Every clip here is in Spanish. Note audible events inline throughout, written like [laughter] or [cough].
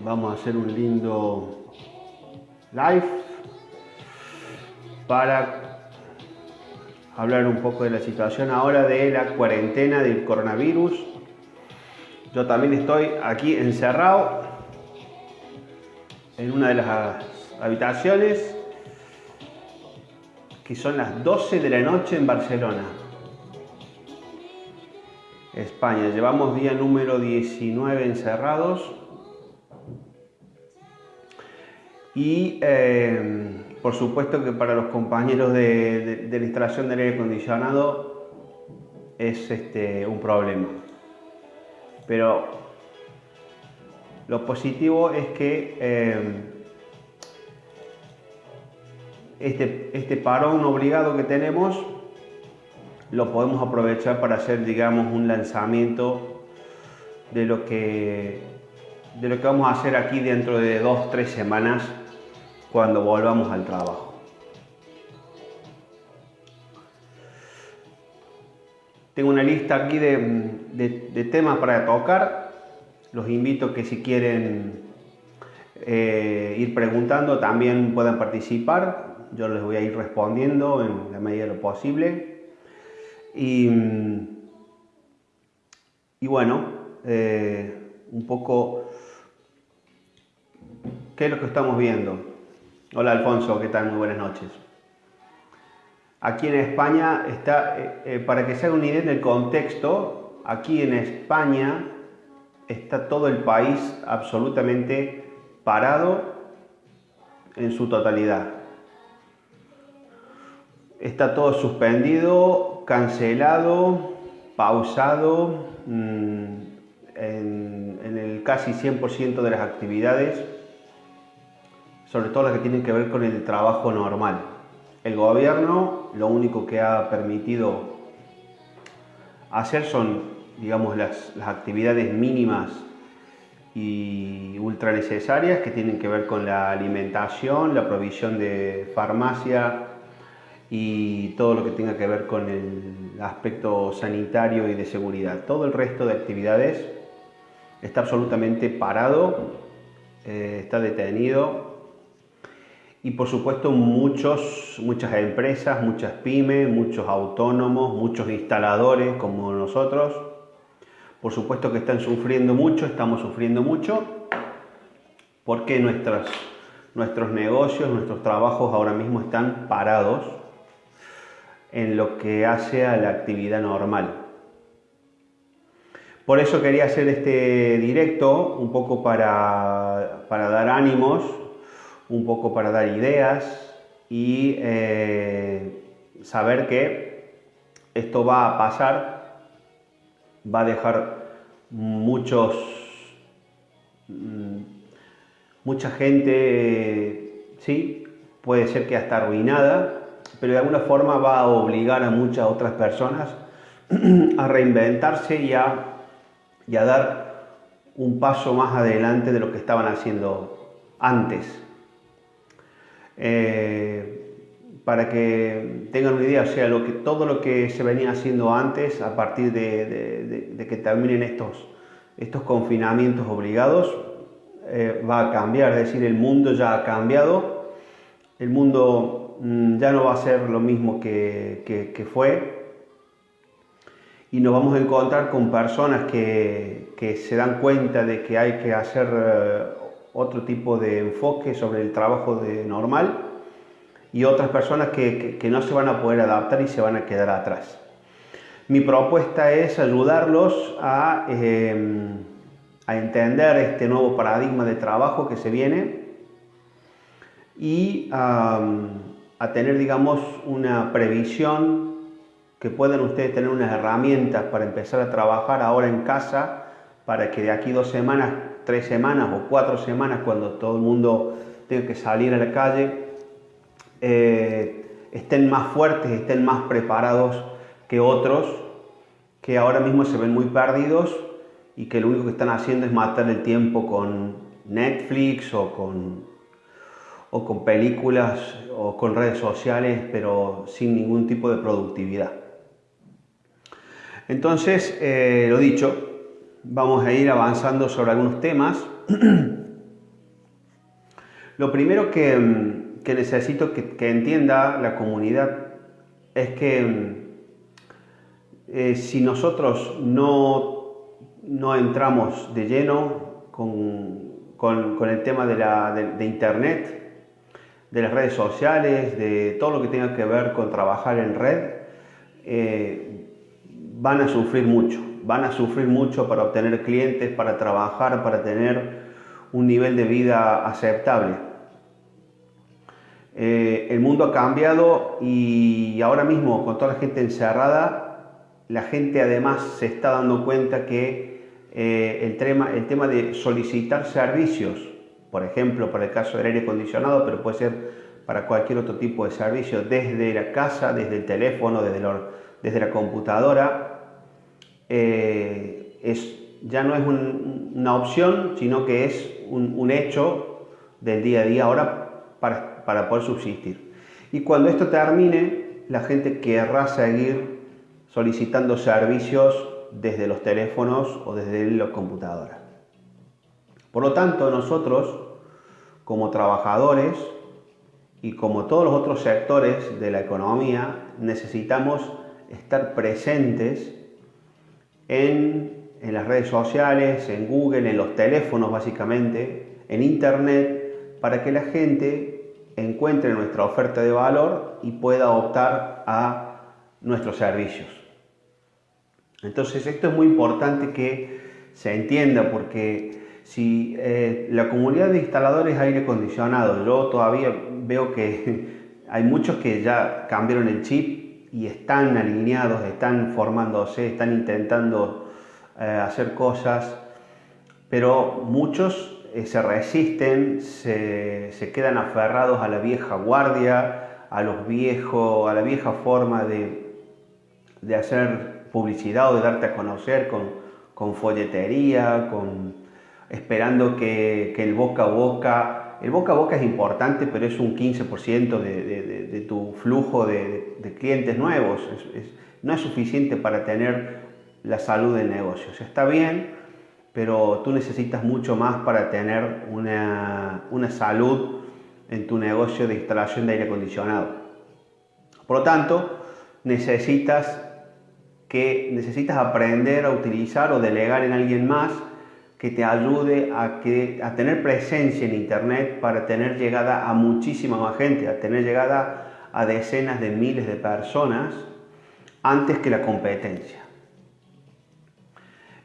vamos a hacer un lindo live para hablar un poco de la situación ahora de la cuarentena del coronavirus. Yo también estoy aquí encerrado en una de las habitaciones que son las 12 de la noche en Barcelona. España. Llevamos día número 19 encerrados. Y eh, por supuesto que para los compañeros de, la instalación del aire acondicionado es este, un problema. Pero lo positivo es que eh, este, este parón obligado que tenemos lo podemos aprovechar para hacer, digamos, un lanzamiento de lo que, de lo que vamos a hacer aquí dentro de dos, tres semanas cuando volvamos al trabajo. Tengo una lista aquí de, temas para tocar. Los invito que si quieren eh, ir preguntando también puedan participar. Yo les voy a ir respondiendo en la medida de lo posible. Y, bueno, eh, un poco, ¿qué es lo que estamos viendo? Hola Alfonso, ¿qué tal? Muy buenas noches. Aquí en España está, eh, eh, para que se haga una idea del contexto, aquí en España está todo el país absolutamente parado en su totalidad. Está todo suspendido, cancelado, pausado mm, en, el casi 100% de las actividades, sobre todo las que tienen que ver con el trabajo normal. El gobierno lo único que ha permitido hacer son, digamos, las, actividades mínimas y ultra necesarias que tienen que ver con la alimentación, la provisión de farmacia, y todo lo que tenga que ver con el aspecto sanitario y de seguridad. Todo el resto de actividades está absolutamente parado, eh, está detenido y por supuesto muchos, muchas empresas, muchas pymes, muchos autónomos, muchos instaladores como nosotros, por supuesto que están sufriendo mucho, estamos sufriendo mucho porque nuestros negocios, nuestros trabajos ahora mismo están parados en lo que hace a la actividad normal. Por eso quería hacer este directo, un poco para, dar ánimos, un poco para dar ideas y eh, saber que esto va a pasar, va a dejar muchos, mm, mucha gente, sí, puede ser que hasta arruinada, pero de alguna forma va a obligar a muchas otras personas [clears throat] a reinventarse y a, dar un paso más adelante de lo que estaban haciendo antes. Eh, para que tengan una idea, o sea, lo que, todo lo que se venía haciendo antes, a partir de, que terminen estos, estos confinamientos obligados, eh, va a cambiar, es decir, el mundo ya ha cambiado, el mundo Mm, ya no va a ser lo mismo que, fue. Y nos vamos a encontrar con personas que, se dan cuenta de que hay que hacer eh, otro tipo de enfoque sobre el trabajo de normal y otras personas que, no se van a poder adaptar y se van a quedar atrás. Mi propuesta es ayudarlos a, em, a entender este nuevo paradigma de trabajo que se viene y a tener, digamos, una previsión, que puedan ustedes tener unas herramientas para empezar a trabajar ahora en casa, para que de aquí dos semanas, tres semanas o cuatro semanas, cuando todo el mundo tenga que salir a la calle, eh, estén más fuertes, estén más preparados que otros que ahora mismo se ven muy perdidos y que lo único que están haciendo es matar el tiempo con Netflix o con o con películas o con redes sociales, pero sin ningún tipo de productividad. Entonces, eh, lo dicho, vamos a ir avanzando sobre algunos temas. [clears throat] Lo primero que, mm, necesito que, entienda la comunidad es que mm, eh, si nosotros no, no, entramos de lleno con, el tema de, Internet, de las redes sociales, de todo lo que tenga que ver con trabajar en red, eh, van a sufrir mucho, van a sufrir mucho para obtener clientes, para trabajar, para tener un nivel de vida aceptable. Eh, el mundo ha cambiado y ahora mismo con toda la gente encerrada, la gente además se está dando cuenta que eh, el, tema, el tema de solicitar servicios, por ejemplo, para el caso del aire acondicionado, pero puede ser para cualquier otro tipo de servicio, desde la casa, desde el teléfono, desde, desde la computadora, eh, es, ya no es una opción, sino que es un, hecho del día a día ahora para, para poder subsistir. Y cuando esto termine, la gente querrá seguir solicitando servicios desde los teléfonos o desde las computadoras. Por lo tanto, nosotros, como trabajadores y como todos los otros sectores de la economía, necesitamos estar presentes en en las redes sociales, en Google, en los teléfonos básicamente, en Internet, para que la gente encuentre nuestra oferta de valor y pueda optar a nuestros servicios. Entonces esto es muy importante que se entienda porque si eh, la comunidad de instaladores aire acondicionado, yo todavía veo que [laughs] hay muchos que ya cambiaron el chip y están alineados, están formándose, están intentando eh, hacer cosas, pero muchos eh, se resisten, se, quedan aferrados a la vieja guardia, a los viejos, a la vieja forma de, de hacer publicidad o de darte a conocer con, con folletería, con, esperando que, el boca a boca, el boca a boca es importante, pero es un 15% de, tu flujo de, clientes nuevos, no es suficiente para tener la salud del negocio. Está bien, pero tú necesitas mucho más para tener una, salud en tu negocio de instalación de aire acondicionado. Por lo tanto, necesitas, que, necesitas aprender a utilizar o delegar en alguien más que te ayude a, que, a tener presencia en Internet para tener llegada a muchísima más gente, a tener llegada a decenas de miles de personas antes que la competencia.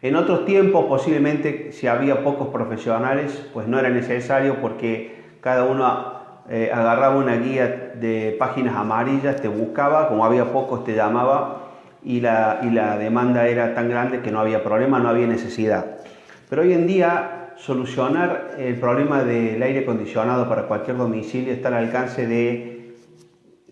En otros tiempos posiblemente si había pocos profesionales pues no era necesario porque cada uno eh, agarraba una guía de páginas amarillas, te buscaba, como había pocos te llamaba y la, y la demanda era tan grande que no había problema, no había necesidad. Pero hoy en día solucionar el problema del aire acondicionado para cualquier domicilio está al alcance de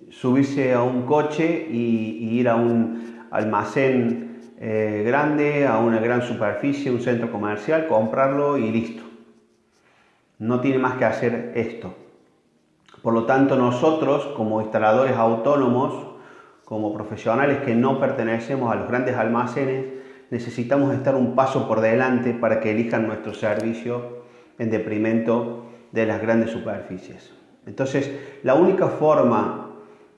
subirse a un coche y ir a un almacén eh, grande, a una gran superficie, un centro comercial, comprarlo y listo. No tiene más que hacer esto. Por lo tanto, nosotros como instaladores autónomos, como profesionales que no pertenecemos a los grandes almacenes, necesitamos estar un paso por delante para que elijan nuestro servicio en deprimento de las grandes superficies. Entonces, la única forma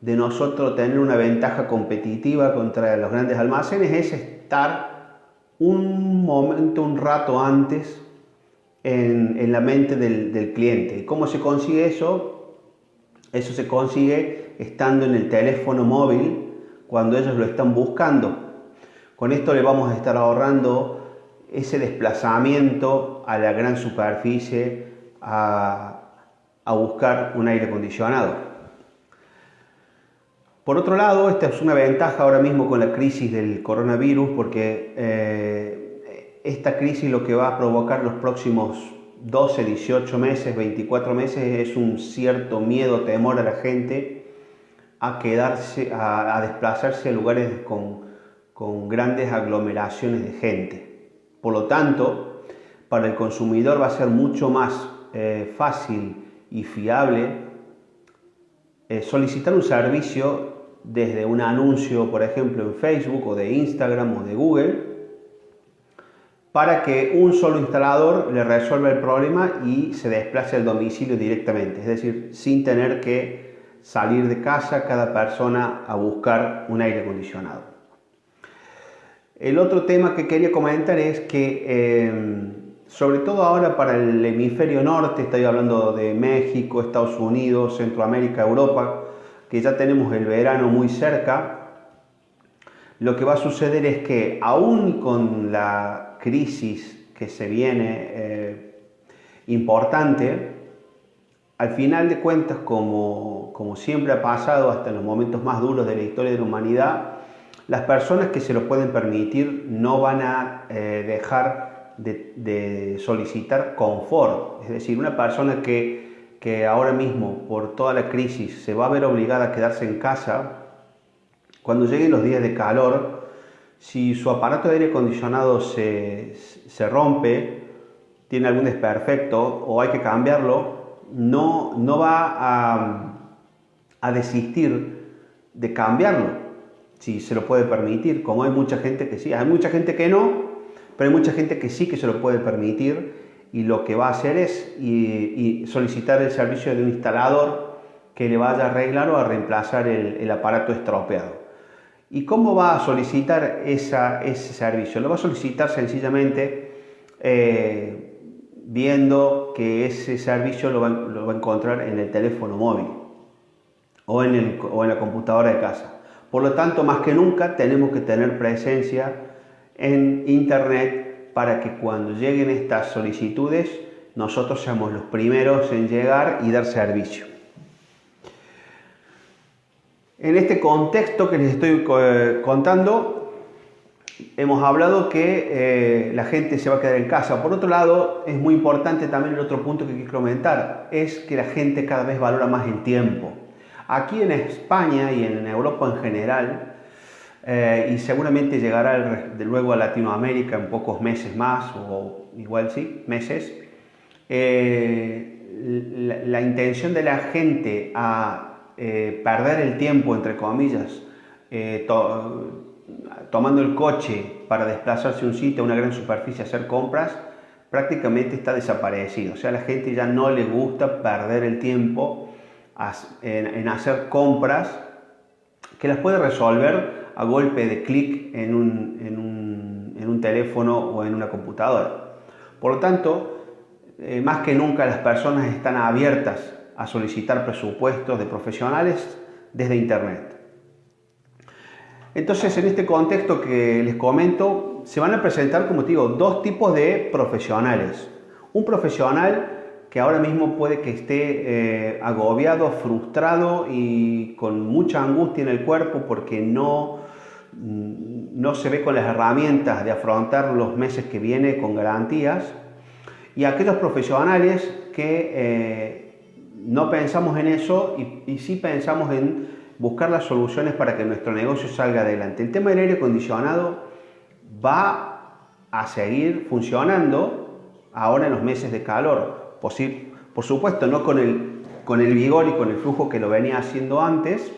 de nosotros tener una ventaja competitiva contra los grandes almacenes es estar un momento, un rato antes en, la mente del, cliente. ¿Y cómo se consigue eso? Eso se consigue estando en el teléfono móvil cuando ellos lo están buscando. Con esto le vamos a estar ahorrando ese desplazamiento a la gran superficie a, a buscar un aire acondicionado. Por otro lado, esta es una ventaja ahora mismo con la crisis del coronavirus porque eh, esta crisis lo que va a provocar los próximos 12, 18 meses, 24 meses es un cierto miedo, temor a la gente a quedarse, a, desplazarse a lugares con, grandes aglomeraciones de gente. Por lo tanto, para el consumidor va a ser mucho más eh, fácil y fiable eh, solicitar un servicio desde un anuncio, por ejemplo, en Facebook o de Instagram o de Google, para que un solo instalador le resuelva el problema y se desplace al domicilio directamente, es decir, sin tener que salir de casa cada persona a buscar un aire acondicionado. El otro tema que quería comentar es que, em, sobre todo ahora para el hemisferio norte, estoy hablando de México, Estados Unidos, Centroamérica, Europa, que ya tenemos el verano muy cerca, lo que va a suceder es que aún con la crisis que se viene eh, importante, al final de cuentas, como, como siempre ha pasado hasta los momentos más duros de la historia de la humanidad, las personas que se lo pueden permitir no van a eh, dejar de, de, solicitar confort. Es decir, una persona que, que ahora mismo, por toda la crisis, se va a ver obligada a quedarse en casa, cuando lleguen los días de calor, si su aparato de aire acondicionado se, rompe, tiene algún desperfecto o hay que cambiarlo, no, no va a, a desistir de cambiarlo, si se lo puede permitir, como hay mucha gente que sí, hay mucha gente que no, pero hay mucha gente que sí que se lo puede permitir y lo que va a hacer es solicitar el servicio de un instalador que le vaya a arreglar o a reemplazar el aparato estropeado. ¿Y cómo va a solicitar ese servicio? Lo va a solicitar sencillamente eh, viendo que ese servicio lo va, a encontrar en el teléfono móvil o en, o en la computadora de casa. Por lo tanto, más que nunca tenemos que tener presencia en Internet para que cuando lleguen estas solicitudes nosotros seamos los primeros en llegar y dar servicio. En este contexto que les estoy eh, contando, hemos hablado que eh, la gente se va a quedar en casa. Por otro lado, es muy importante también el otro punto que quiero comentar, es que la gente cada vez valora más el tiempo. Aquí en España y en Europa en general, eh, y seguramente llegará de luego a Latinoamérica en pocos meses más, o igual sí, meses, la, la intención de la gente a eh, perder el tiempo, entre comillas, eh, tomando el coche para desplazarse a un sitio, a una gran superficie, a hacer compras, prácticamente está desaparecido. O sea, a la gente ya no le gusta perder el tiempo en, hacer compras que las puede resolver a golpe de clic en un, en, un, en un, teléfono o en una computadora. Por lo tanto, eh, más que nunca las personas están abiertas a solicitar presupuestos de profesionales desde Internet. Entonces, en este contexto que les comento, se van a presentar, como te digo, dos tipos de profesionales. Un profesional que ahora mismo puede que esté eh, agobiado, frustrado y con mucha angustia en el cuerpo porque no, mm, no se ve con las herramientas de afrontar los meses que viene con garantías. Y aquellos profesionales que eh, no pensamos en eso y, sí pensamos en buscar las soluciones para que nuestro negocio salga adelante. El tema del aire acondicionado va a seguir funcionando ahora en los meses de calor. Por, por supuesto, no con el, con el vigor y con el flujo que lo venía haciendo antes,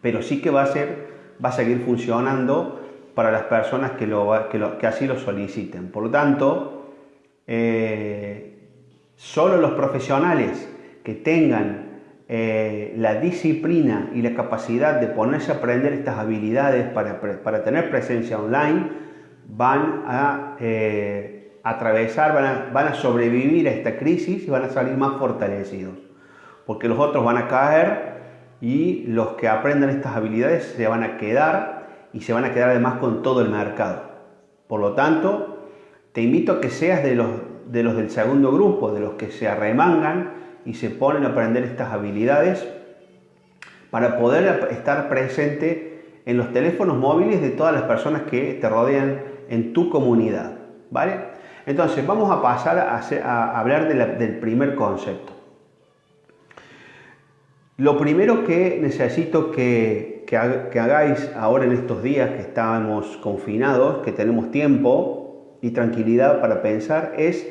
pero sí que va a, ser, va a seguir funcionando para las personas que, lo, que, así lo soliciten. Por lo tanto, eh, solo los profesionales que tengan eh, la disciplina y la capacidad de ponerse a aprender estas habilidades para, tener presencia online, van a eh, atravesar, van a, van a sobrevivir a esta crisis y van a salir más fortalecidos. Porque los otros van a caer y los que aprendan estas habilidades se van a quedar y se van a quedar además con todo el mercado. Por lo tanto, te invito a que seas de los, de los del segundo grupo, de los que se arremangan y se ponen a aprender estas habilidades para poder estar presente en los teléfonos móviles de todas las personas que te rodean en tu comunidad. ¿Vale? Entonces, vamos a pasar a, hablar del primer concepto. Lo primero que necesito que, hagáis ahora en estos días que estamos confinados, que tenemos tiempo y tranquilidad para pensar, es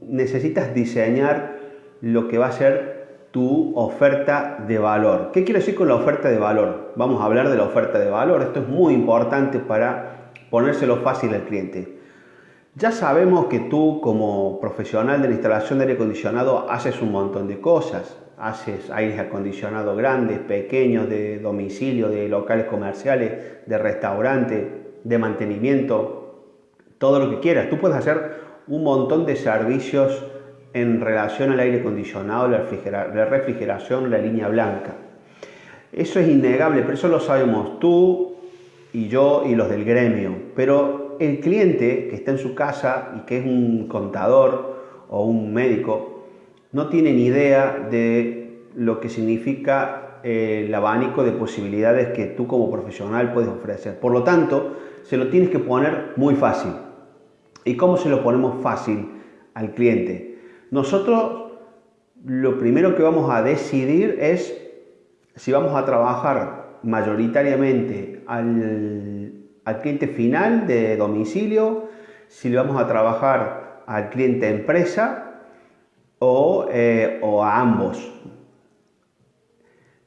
necesitas diseñar lo que va a ser tu oferta de valor. ¿Qué quiero decir con la oferta de valor? Vamos a hablar de la oferta de valor. Esto es muy importante para ponérselo fácil al cliente. Ya sabemos que tú como profesional de la instalación de aire acondicionado haces un montón de cosas. Haces aires acondicionados grandes, pequeños, de domicilio, de locales comerciales, de restaurante, de mantenimiento, todo lo que quieras. Tú puedes hacer un montón de servicios en relación al aire acondicionado, la, refrigeración, la línea blanca. Eso es innegable, pero eso lo sabemos tú y yo y los del gremio. Pero el cliente que está en su casa y que es un contador o un médico, no tiene ni idea de lo que significa eh, el abanico de posibilidades que tú como profesional puedes ofrecer. Por lo tanto, se lo tienes que poner muy fácil. ¿Y cómo se lo ponemos fácil al cliente? Nosotros lo primero que vamos a decidir es si vamos a trabajar mayoritariamente al, cliente final de domicilio, si le vamos a trabajar al cliente empresa o, eh, a ambos.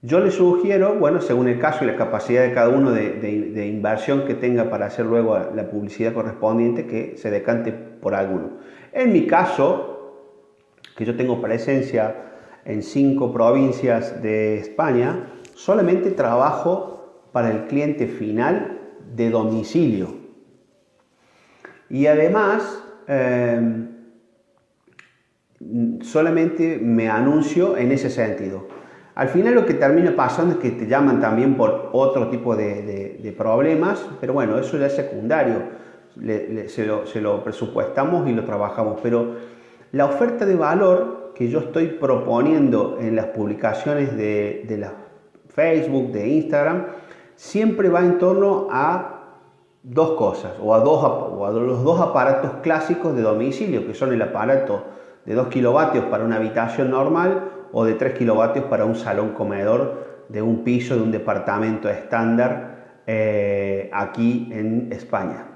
Yo le sugiero, bueno, según el caso y la capacidad de cada uno de, de, inversión que tenga para hacer luego la publicidad correspondiente, que se decante por alguno. En mi caso, que yo tengo presencia en cinco provincias de España, solamente trabajo para el cliente final de domicilio. Y además, em, solamente me anuncio en ese sentido. Al final lo que termina pasando es que te llaman también por otro tipo de, problemas, pero bueno, eso ya es secundario, se, lo, presupuestamos y lo trabajamos, pero la oferta de valor que yo estoy proponiendo en las publicaciones de, la Facebook, de Instagram, siempre va en torno a dos cosas, o a, dos, o a los dos aparatos clásicos de domicilio, que son el aparato de 2 kilovatios para una habitación normal o de 3 kilovatios para un salón comedor de un piso de un departamento estándar eh, aquí en España.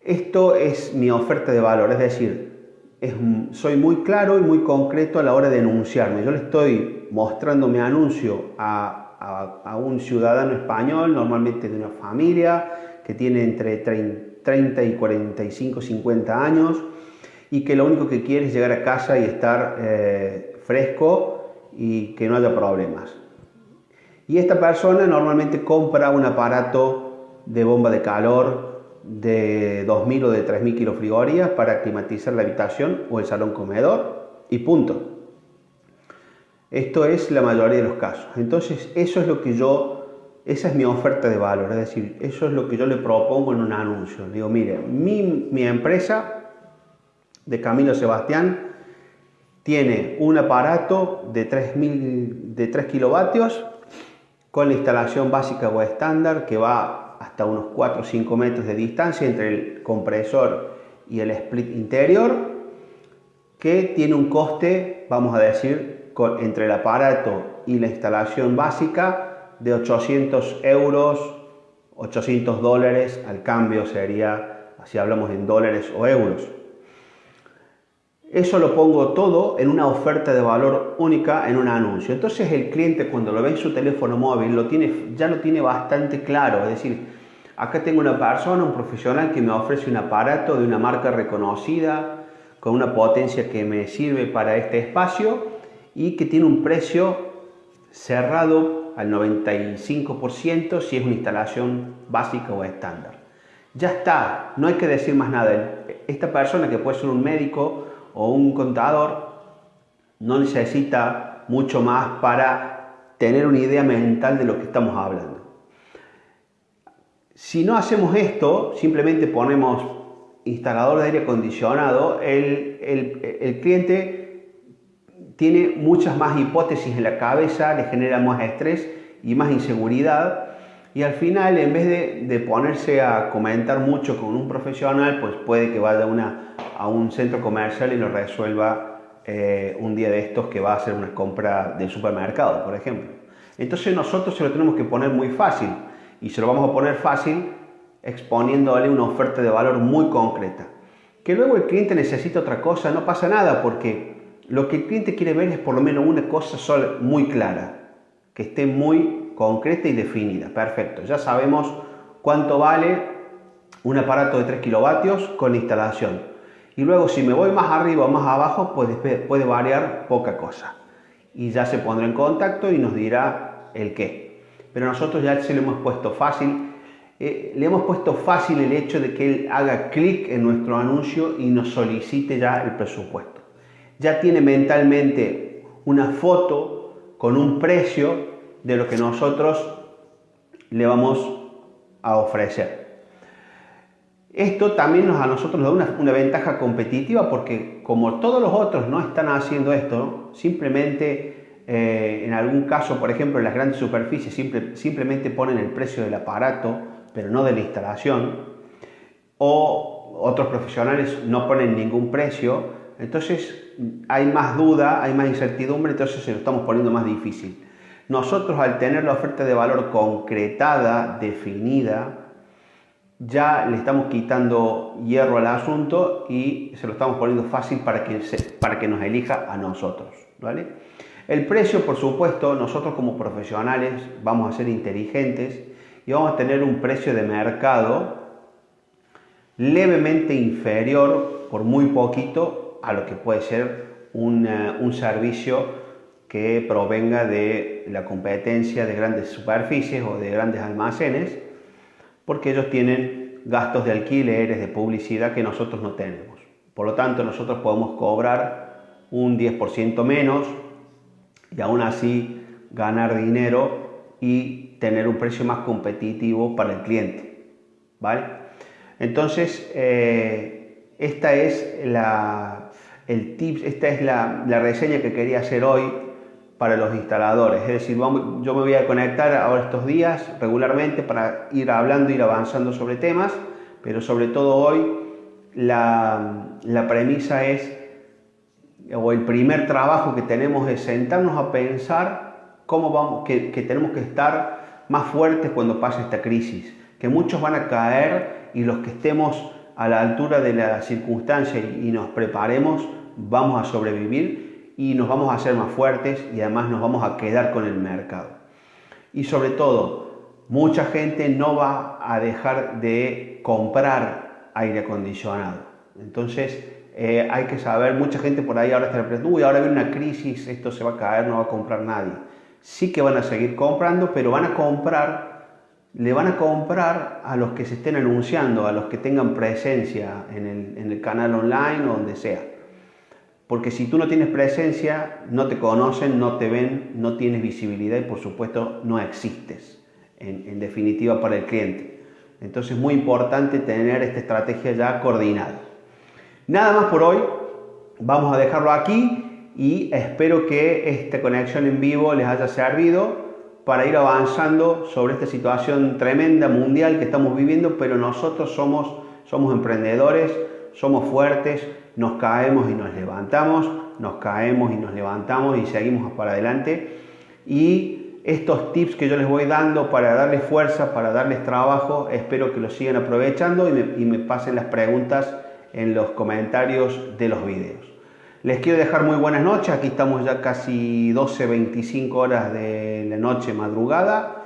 Esto es mi oferta de valor, es decir, soy muy claro y muy concreto a la hora de anunciarme. Yo le estoy mostrando mi anuncio a, a, un ciudadano español, normalmente de una familia que tiene entre 30 y 45, 50 años y que lo único que quiere es llegar a casa y estar eh, fresco y que no haya problemas. Y esta persona normalmente compra un aparato de bomba de calor de 2.000 o de 3.000 kilofrigorías para climatizar la habitación o el salón comedor y punto. Esto es la mayoría de los casos. Entonces, eso es lo que yo, esa es mi oferta de valor, es decir, eso es lo que yo le propongo en un anuncio. Digo, mire, mi, mi empresa de Camilo Sebastián tiene un aparato de 3.000 de 3 kilovatios con la instalación básica o estándar que va hasta unos 4 o 5 metros de distancia entre el compresor y el split interior, que tiene un coste, vamos a decir, entre el aparato y la instalación básica de 800 euros, 800 dólares, al cambio sería, si hablamos en dólares o euros. Eso lo pongo todo en una oferta de valor única en un anuncio. Entonces el cliente cuando lo ve en su teléfono móvil lo tiene, ya lo tiene bastante claro. Es decir, acá tengo una persona, un profesional que me ofrece un aparato de una marca reconocida, con una potencia que me sirve para este espacio y que tiene un precio cerrado al 95% si es una instalación básica o estándar. Ya está, no hay que decir más nada. Esta persona que puede ser un médico o un contador no necesita mucho más para tener una idea mental de lo que estamos hablando. Si no hacemos esto, simplemente ponemos instalador de aire acondicionado, el, el, cliente tiene muchas más hipótesis en la cabeza, le genera más estrés y más inseguridad y al final en vez de, ponerse a comentar mucho con un profesional, pues puede que vaya una, a un centro comercial y lo resuelva eh, un día de estos que va a hacer una compra del supermercado, por ejemplo. Entonces nosotros se lo tenemos que poner muy fácil y se lo vamos a poner fácil exponiéndole una oferta de valor muy concreta. Que luego el cliente necesita otra cosa, no pasa nada porque lo que el cliente quiere ver es por lo menos una cosa muy clara, que esté muy concreta y definida. Perfecto, ya sabemos cuánto vale un aparato de 3 kilovatios con instalación. Y luego si me voy más arriba o más abajo, pues puede variar poca cosa. Y ya se pondrá en contacto y nos dirá el qué. Pero nosotros ya se lo hemos puesto fácil. Eh, le hemos puesto fácil el hecho de que él haga clic en nuestro anuncio y nos solicite ya el presupuesto. Ya tiene mentalmente una foto con un precio de lo que nosotros le vamos a ofrecer. Esto también nos, a nosotros nos da una, ventaja competitiva porque como todos los otros no están haciendo esto, simplemente eh, en algún caso, por ejemplo, en las grandes superficies simplemente ponen el precio del aparato, pero no de la instalación, o otros profesionales no ponen ningún precio, entonces hay más duda, hay más incertidumbre, entonces se lo estamos poniendo más difícil. Nosotros al tener la oferta de valor concretada, definida, ya le estamos quitando hierro al asunto y se lo estamos poniendo fácil para que, para que nos elija a nosotros. ¿vale? El precio, por supuesto, nosotros como profesionales vamos a ser inteligentes y vamos a tener un precio de mercado levemente inferior, por muy poquito, a lo que puede ser un, eh, un servicio que provenga de la competencia de grandes superficies o de grandes almacenes porque ellos tienen gastos de alquileres, de publicidad que nosotros no tenemos. Por lo tanto, nosotros podemos cobrar un 10% menos y aún así ganar dinero y tener un precio más competitivo para el cliente. ¿vale? Entonces, eh, esta es, la, el tips, esta es la, la reseña que quería hacer hoy para los instaladores. Es decir, yo me voy a conectar ahora estos días regularmente para ir hablando, ir avanzando sobre temas, pero sobre todo hoy la, premisa es, o el primer trabajo que tenemos es sentarnos a pensar cómo vamos, que, tenemos que estar más fuertes cuando pase esta crisis, que muchos van a caer y los que estemos a la altura de la circunstancia y nos preparemos, vamos a sobrevivir y nos vamos a hacer más fuertes y además nos vamos a quedar con el mercado. Y sobre todo, mucha gente no va a dejar de comprar aire acondicionado. Entonces, eh, hay que saber, mucha gente por ahí ahora está preguntando, uy, ahora viene una crisis, esto se va a caer, no va a comprar nadie. Sí que van a seguir comprando, pero van a comprar, le van a comprar a los que se estén anunciando, a los que tengan presencia en el, en el canal online o donde sea. Porque si tú no tienes presencia, no te conocen, no te ven, no tienes visibilidad y por supuesto no existes, en, definitiva para el cliente. Entonces es muy importante tener esta estrategia ya coordinada. Nada más por hoy, vamos a dejarlo aquí y espero que esta conexión en vivo les haya servido para ir avanzando sobre esta situación tremenda mundial que estamos viviendo, pero nosotros somos, somos emprendedores, somos fuertes, nos caemos y nos levantamos, nos caemos y nos levantamos y seguimos para adelante. Y estos tips que yo les voy dando para darles fuerza, para darles trabajo, espero que los sigan aprovechando y me, pasen las preguntas en los comentarios de los videos. Les quiero dejar muy buenas noches, aquí estamos ya casi 12, 25 horas de noche madrugada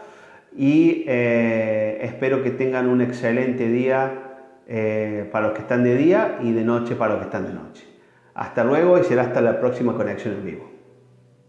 y eh, espero que tengan un excelente día eh, para los que están de día y de noche para los que están de noche. Hasta luego y será hasta la próxima conexión en vivo.